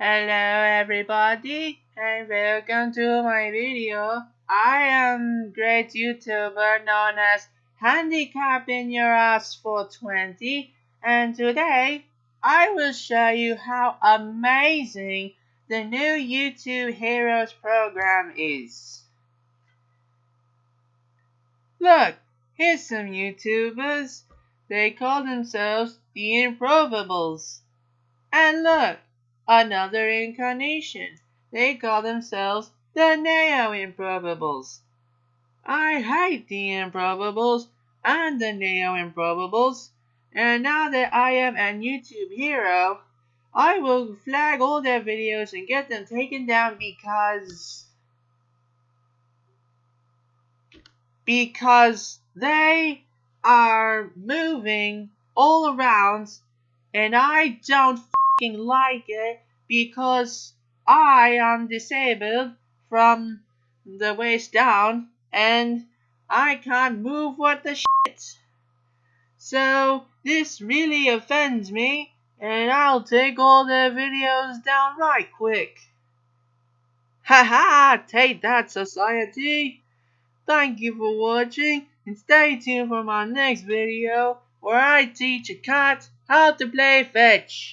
Hello everybody and welcome to my video. I am great YouTuber known as Handicap in Your Ass 420 and today I will show you how amazing the new YouTube Heroes program is. Look, here's some YouTubers. They call themselves the Improbables. And look, another incarnation. They call themselves the Neo Improbables. I hate the Improbables and the Neo Improbables, and now that I am a YouTube hero, I will flag all their videos and get them taken down because because they are moving all around and I don't like it because I am disabled from the waist down and I can't move what the shit. So this really offends me and I'll take all the videos down right quick. Haha, take that society. Thank you for watching and stay tuned for my next video where I teach a cat how to play fetch.